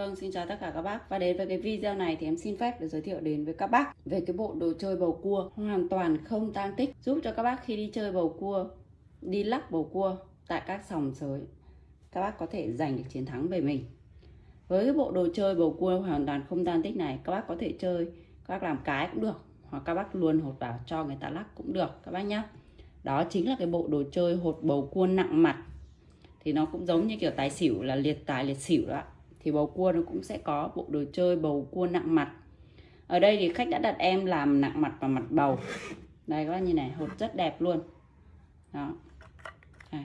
Vâng, xin chào tất cả các bác. Và đến với cái video này thì em xin phép được giới thiệu đến với các bác về cái bộ đồ chơi bầu cua. Hoàn toàn không tang tích. Giúp cho các bác khi đi chơi bầu cua, đi lắc bầu cua tại các sòng sới các bác có thể giành được chiến thắng về mình. Với cái bộ đồ chơi bầu cua hoàn toàn không tang tích này các bác có thể chơi, các bác làm cái cũng được hoặc các bác luôn hột vào cho người ta lắc cũng được các bác nhá. Đó chính là cái bộ đồ chơi hột bầu cua nặng mặt. Thì nó cũng giống như kiểu tài xỉu là liệt tài liệt xỉu đó thì bầu cua nó cũng sẽ có bộ đồ chơi bầu cua nặng mặt. Ở đây thì khách đã đặt em làm nặng mặt và mặt bầu. Đây, các bác như này, hột rất đẹp luôn. Đó. Đây.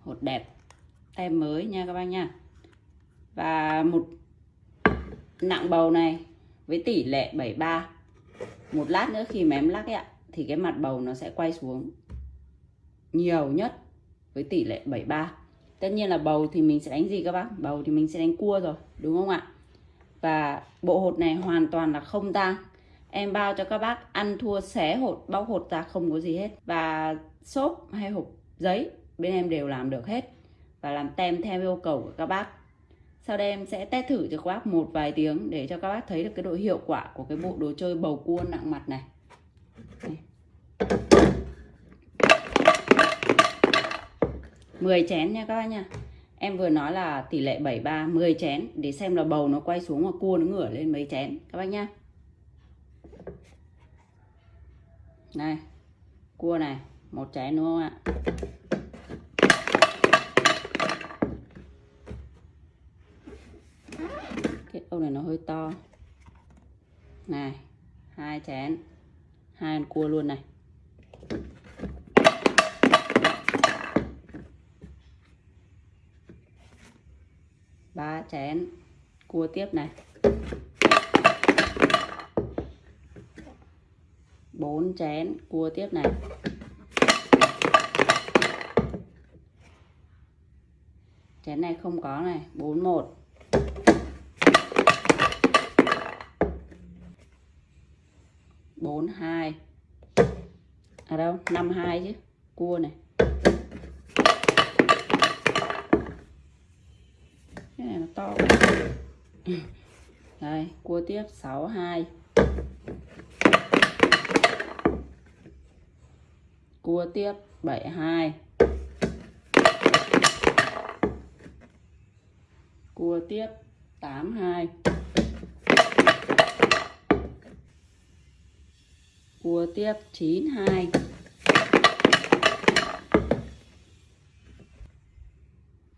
hột đẹp. Tem mới nha các bác nha. Và một nặng bầu này với tỷ lệ 73 một lát nữa khi mà em lắc ấy ạ, thì cái mặt bầu nó sẽ quay xuống nhiều nhất với tỷ lệ 73 tất nhiên là bầu thì mình sẽ đánh gì các bác? Bầu thì mình sẽ đánh cua rồi, đúng không ạ? Và bộ hột này hoàn toàn là không tang. Em bao cho các bác ăn thua xé hột, bóc hột ra không có gì hết. Và xốp hay hộp giấy, bên em đều làm được hết. Và làm tem theo yêu cầu của các bác. Sau đây em sẽ test thử cho các bác một vài tiếng để cho các bác thấy được cái độ hiệu quả của cái bộ đồ chơi bầu cua nặng mặt này. 10 chén nha các bác nha. Em vừa nói là tỷ lệ 73 10 chén để xem là bầu nó quay xuống và cua nó ngửa lên mấy chén, các bác nhá Này, Cua này, một chén đúng không ạ? Cái ông này nó hơi to. Này, hai chén. Hai con cua luôn này. Ba chén. Cua tiếp này. Bốn chén. Cua tiếp này. Chén này không có này. Bốn, một. Bốn, hai. Ở đâu? Năm, hai chứ. Cua này. To. Đây, cua tiếp 62 cua tiếp 72 cua tiếp 82 cua tiếp 92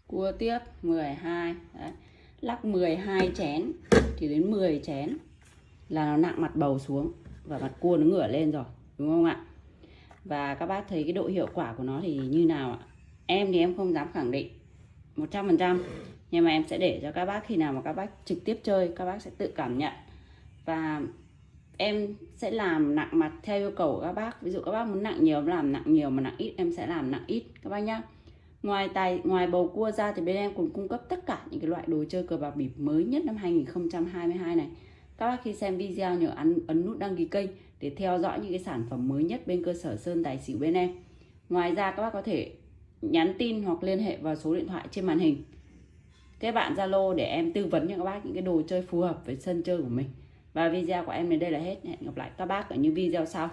cua tiếp 12 Đấy lắc 12 chén, thì đến 10 chén là nó nặng mặt bầu xuống và mặt cua nó ngửa lên rồi, đúng không ạ? Và các bác thấy cái độ hiệu quả của nó thì như nào ạ? Em thì em không dám khẳng định 100% nhưng mà em sẽ để cho các bác khi nào mà các bác trực tiếp chơi, các bác sẽ tự cảm nhận. Và em sẽ làm nặng mặt theo yêu cầu của các bác. Ví dụ các bác muốn nặng nhiều làm nặng nhiều mà nặng ít, em sẽ làm nặng ít, các bác nhá. Ngoài tài ngoài bầu cua ra thì bên em còn cung cấp tất cả những cái loại đồ chơi cờ bạc bịp mới nhất năm 2022 này. Các bác khi xem video nhớ ấn, ấn nút đăng ký kênh để theo dõi những cái sản phẩm mới nhất bên cơ sở Sơn Tài Xỉu bên em. Ngoài ra các bác có thể nhắn tin hoặc liên hệ vào số điện thoại trên màn hình. Các bạn Zalo để em tư vấn cho các bác những cái đồ chơi phù hợp với sân chơi của mình. Và video của em đến đây là hết. Hẹn gặp lại các bác ở những video sau.